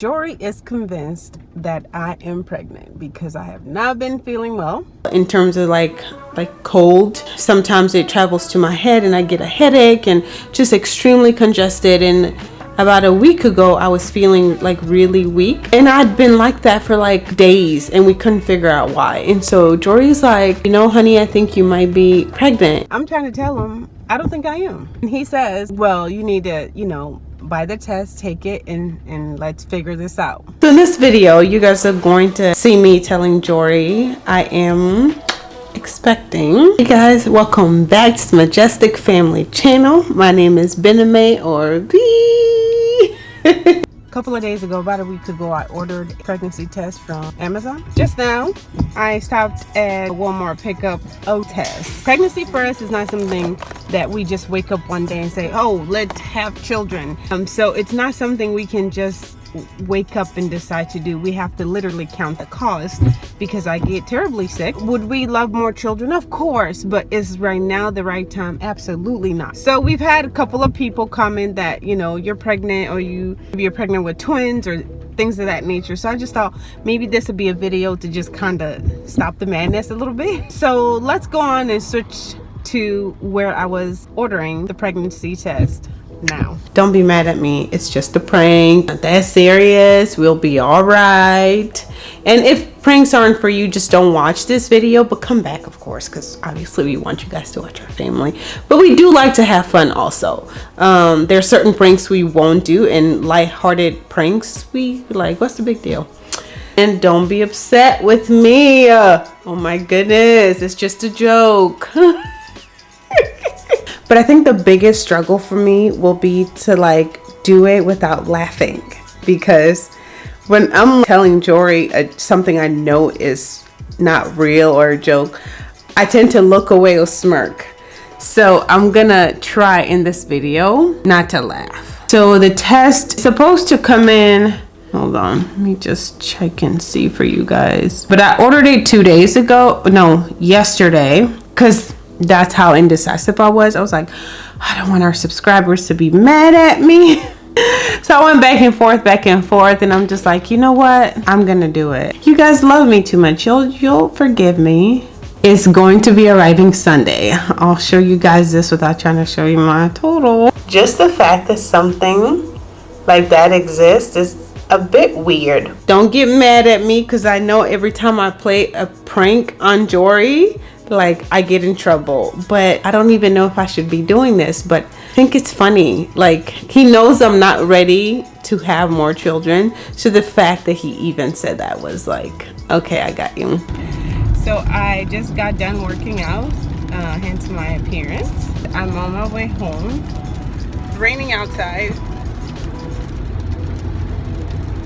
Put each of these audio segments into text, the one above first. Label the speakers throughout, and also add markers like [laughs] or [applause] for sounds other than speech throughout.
Speaker 1: Jory is convinced that I am pregnant because I have not been feeling well. In terms of like like cold, sometimes it travels to my head and I get a headache and just extremely congested and about a week ago I was feeling like really weak and I'd been like that for like days and we couldn't figure out why. And so Jory's like, you know, honey, I think you might be pregnant. I'm trying to tell him I don't think I am. And he says, well, you need to, you know, buy the test, take it, and, and let's figure this out. So in this video, you guys are going to see me telling Jory I am expecting. Hey guys, welcome back to the Majestic Family channel. My name is Bename or B. Couple of days ago, about a week ago, I ordered a pregnancy test from Amazon. Just now, I stopped at Walmart pick up a test. Pregnancy for us is not something that we just wake up one day and say, oh, let's have children. Um, so it's not something we can just wake up and decide to do. We have to literally count the cost because I get terribly sick. Would we love more children? Of course, but is right now the right time? Absolutely not. So we've had a couple of people comment that, you know, you're pregnant or you maybe you're pregnant with twins or things of that nature. So I just thought maybe this would be a video to just kind of stop the madness a little bit. [laughs] So let's go on and switch to where I was ordering the pregnancy test now. Don't be mad at me. It's just a prank. Not that serious. We'll be all right. And if pranks aren't for you, just don't watch this video. But come back, of course, because obviously we want you guys to watch our family. But we do like to have fun also. Um, there are certain pranks we won't do. And light-hearted pranks, we like, what's the big deal? And don't be upset with me. Oh my goodness. It's just a joke. [laughs] But I think the biggest struggle for me will be to like do it without laughing because when I'm telling Jory uh, something I know is not real or a joke, I tend to look away or smirk. So I'm gonna try in this video not to laugh. So the test is supposed to come in hold on let me just check and see for you guys but i ordered it two days ago no yesterday because that's how indecisive I was. I was like, I don't want our subscribers to be mad at me. [laughs] so I went back and forth, back and forth, and I'm just like, you know what? I'm gonna do it. You guys love me too much. You'll you'll forgive me. It's going to be arriving Sunday. I'll show you guys this without trying to show you my total. Just the fact that something like that exists is a bit weird. Don't get mad at me because I know every time I play a prank on Jory, like I get in trouble. But I don't even know if I should be doing this, but I think it's funny. Like he knows I'm not ready to have more children. So the fact that he even said that was like, okay, I got you. So I just got done working out, uh, hence my appearance. I'm on my way home. It's raining outside.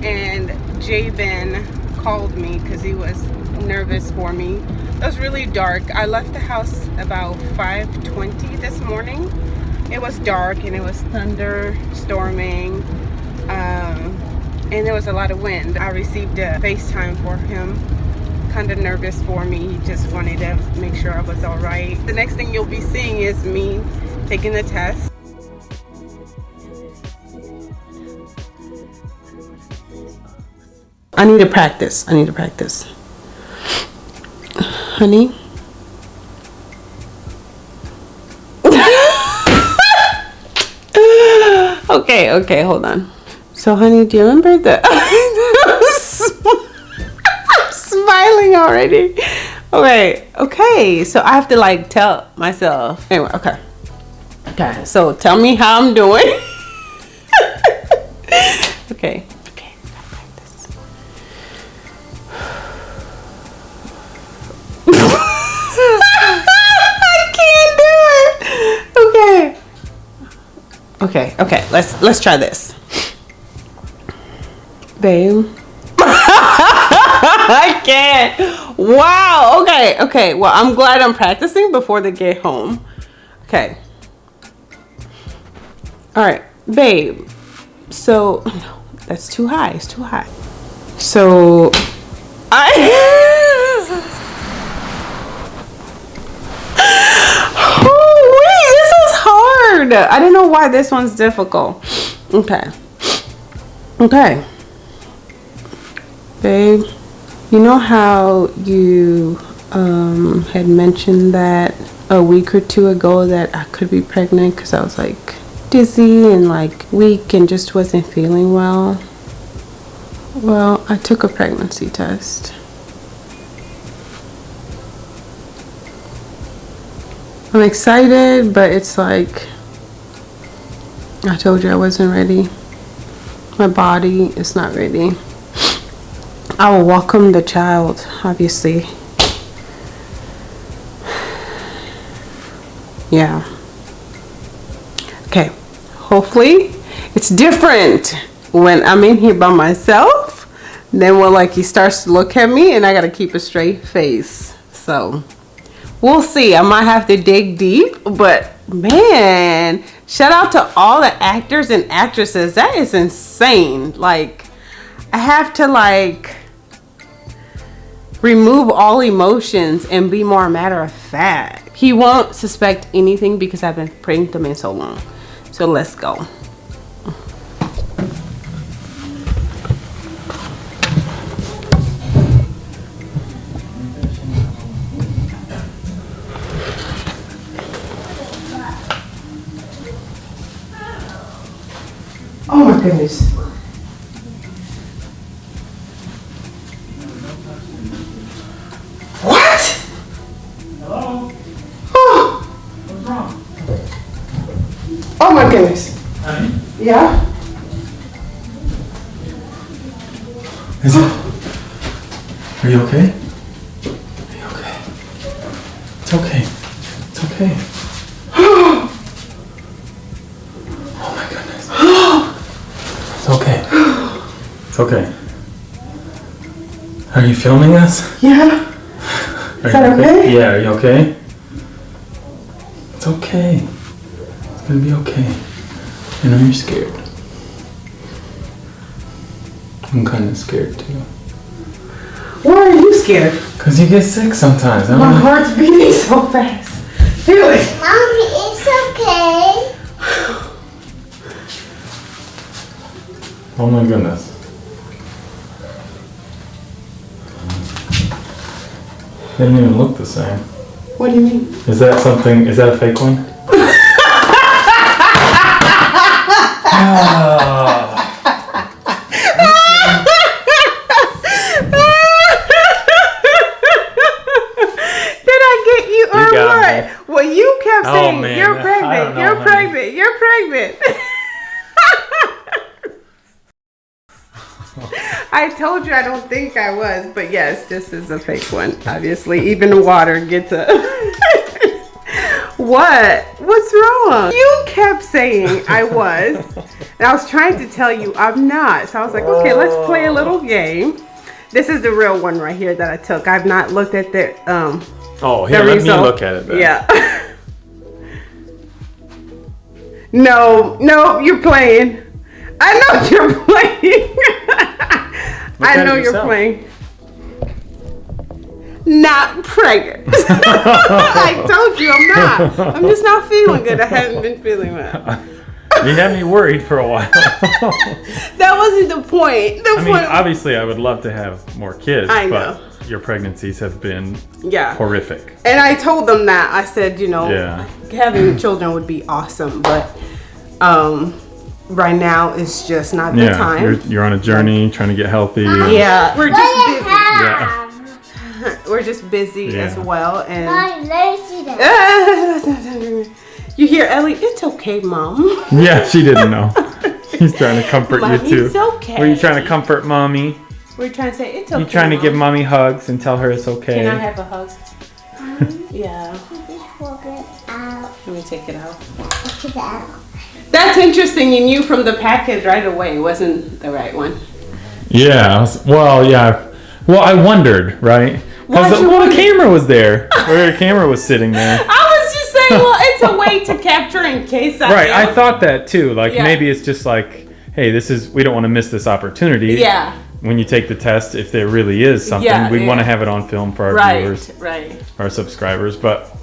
Speaker 1: And Jabin called me because he was nervous for me. It was really dark. I left the house about 5.20 this morning. It was dark and it was thunder, storming, um, and there was a lot of wind. I received a FaceTime for him kind of nervous for me. He just wanted to make sure I was all right. The next thing you'll be seeing is me taking the test. I need to practice. I need to practice honey. [laughs] okay, okay, hold on. So, honey, do you remember that? [laughs] I'm smiling already. Okay, okay. So, I have to, like, tell myself. Anyway, okay. Okay, so tell me how I'm doing. [laughs] Okay, okay, let's let's try this. Babe. [laughs] I can't. Wow. Okay, okay. Well, I'm glad I'm practicing before they get home. Okay. All right, babe. So, [sighs] that's too high. It's too high. So, I don't know why this one's difficult. Okay. Okay. Babe, you know how you um, had mentioned that a week or two ago that I could be pregnant because I was like dizzy and like weak and just wasn't feeling well? Well, I took a pregnancy test. I'm excited, but it's like I told you I wasn't ready. My body is not ready. I will welcome the child, obviously. Yeah. Okay. Hopefully, it's different when I'm in here by myself than when like he starts to look at me and I gotta keep a straight face. So we'll see. I might have to dig deep, but man, shout out to all the actors and actresses. That is insane. Like, I have to like remove all emotions and be more matter of fact. He won't suspect anything because I've been to him so long. So let's go. What?
Speaker 2: Hello?
Speaker 1: Oh,
Speaker 2: What's wrong?
Speaker 1: oh my goodness.
Speaker 2: Honey?
Speaker 1: Yeah?
Speaker 2: Is it? Are you okay? Are you okay? It's okay. It's okay. oh my goodness. It's okay. It's okay. Are you filming us?
Speaker 1: Yeah?
Speaker 2: Are
Speaker 1: that
Speaker 2: you
Speaker 1: okay?
Speaker 2: Yeah, are you okay? It's okay. It's gonna be okay. I know you're scared. I'm kinda scared too.
Speaker 1: Why are you scared?
Speaker 2: Cause you get sick sometimes. I
Speaker 1: My
Speaker 2: don't know.
Speaker 1: heart's beating so fast. Feel it.
Speaker 3: Mommy, it's okay.
Speaker 2: Oh my goodness. They didn't even look the same.
Speaker 1: What do you mean?
Speaker 2: Is that something? Is that a fake one? [laughs] Ah.
Speaker 1: Told you I don't think I was, but yes, this is a fake one. Obviously, even water gets a. [laughs] what? What's wrong? You kept saying I was, and I was trying to tell you I'm not. So I was like, okay, let's play a little game. This is the real one right here that I took. I've not looked at the um
Speaker 2: Oh, here, let
Speaker 1: result.
Speaker 2: me look at it then.
Speaker 1: Yeah. [laughs] no, no, you're playing. I know [laughs] you're playing. I know you're playing. Not pregnant. [laughs] I told you I'm not. I'm just not feeling good. I haven't been feeling well.
Speaker 2: You had me worried for a while. [laughs]
Speaker 1: That wasn't the point. The
Speaker 2: I mean, obviously, I would love to have more kids,
Speaker 1: I
Speaker 2: but your pregnancies have been
Speaker 1: yeah.
Speaker 2: horrific.
Speaker 1: And I told them that. I said, you know,
Speaker 2: Yeah.
Speaker 1: having children would be awesome, but um, right now it's just not the
Speaker 2: Yeah,
Speaker 1: time.
Speaker 2: you're, you're on a journey trying to get healthy. Uh-huh.
Speaker 1: yeah, we're just busy.
Speaker 2: Yeah. [laughs]
Speaker 1: We're just busy
Speaker 2: Yeah.
Speaker 1: as well, and
Speaker 3: Mommy, let me see that.
Speaker 1: you hear Ellie? It's okay, mom. [laughs]
Speaker 2: Yeah, she didn't know. [laughs] She's trying to comfort you too.
Speaker 1: it's okay.
Speaker 2: Were you trying to comfort mommy?
Speaker 1: We're trying to say it's okay.
Speaker 2: You trying to
Speaker 1: Mom.
Speaker 2: give mommy hugs and tell her it's okay?
Speaker 1: Can I have a hug? yeah.
Speaker 3: Just walk it out.
Speaker 1: Let me take it out.
Speaker 3: Take it out.
Speaker 1: That's interesting. You knew from the package right away. It wasn't the right one.
Speaker 2: Yeah. Was- Well, yeah. Well, I wondered, right?
Speaker 1: Why'd
Speaker 2: Because
Speaker 1: you
Speaker 2: well, the camera was there. [laughs] Where the camera was sitting there.
Speaker 1: I was just saying, well, it's a way to [laughs] capture in case I
Speaker 2: Right. I thought that too. Like
Speaker 1: Yeah.
Speaker 2: maybe it's just like, hey, this is we don't want to miss this opportunity.
Speaker 1: Yeah.
Speaker 2: When you take the test, if there really is something,
Speaker 1: Yeah,
Speaker 2: we want to have it on film for our
Speaker 1: Right,
Speaker 2: viewers,
Speaker 1: right.
Speaker 2: our subscribers. But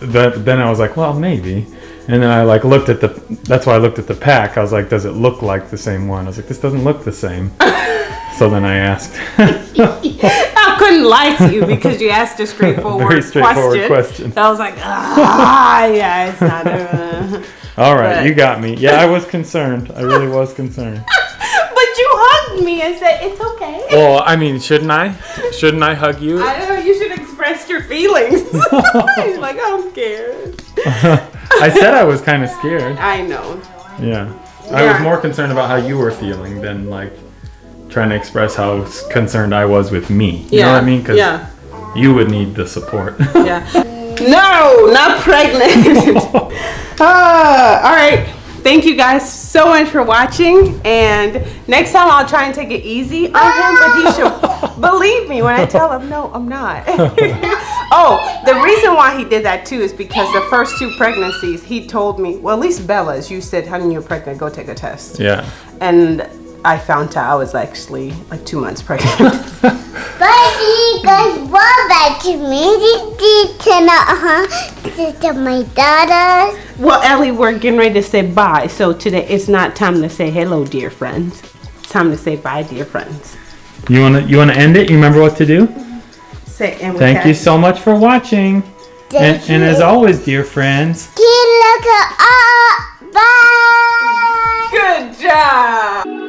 Speaker 2: that, then I was like, well, maybe. And then I like looked at the. That's why I looked at the pack. I was like, does it look like the same one? I was like, this doesn't look the same. [laughs] So then I asked. [laughs]
Speaker 1: I couldn't lie to you [laughs] because you asked a straightforward,
Speaker 2: Very straightforward
Speaker 1: question.
Speaker 2: question.
Speaker 1: So I was like, ah, yeah, it's not. Uh.
Speaker 2: All right,
Speaker 1: But-
Speaker 2: you got me. Yeah, I was concerned. I really was concerned.
Speaker 1: But you hugged me and said it's okay.
Speaker 2: Well, I mean, shouldn't I? Shouldn't I hug you?
Speaker 1: I don't know you should express your feelings. Like, I'm scared.
Speaker 2: I said I was kind of scared.
Speaker 1: I know.
Speaker 2: Yeah. I was more concerned about how you were feeling than like trying to express how concerned I was with me. You know what I mean? Because
Speaker 1: yeah.
Speaker 2: you would need the support.
Speaker 1: Yeah. No, not pregnant. [laughs] [laughs] Ah, all right. Thank you guys so much for watching. And next time I'll try and take it easy on him, but he should [laughs] believe me when I tell him, no, I'm not. [laughs] oh, the reason why he did that too is because the first two pregnancies, he told me, well, at least Bella's, you said, honey, you're pregnant, go take a test.
Speaker 2: yeah.
Speaker 1: And I found out I was actually like two months pregnant. [laughs]
Speaker 3: But you guys want that to me. This is huh? This is my daughter's.
Speaker 1: Well, Ellie, we're getting ready to say bye. So today it's not time to say hello, dear friends. It's time to say bye, dear friends.
Speaker 2: You wanna you wanna end it? You remember what to do?
Speaker 1: Say and we
Speaker 2: Thank
Speaker 1: have-
Speaker 2: you so much for watching. And, and as always, dear friends,
Speaker 3: Keep looking up. Bye.
Speaker 1: Good job.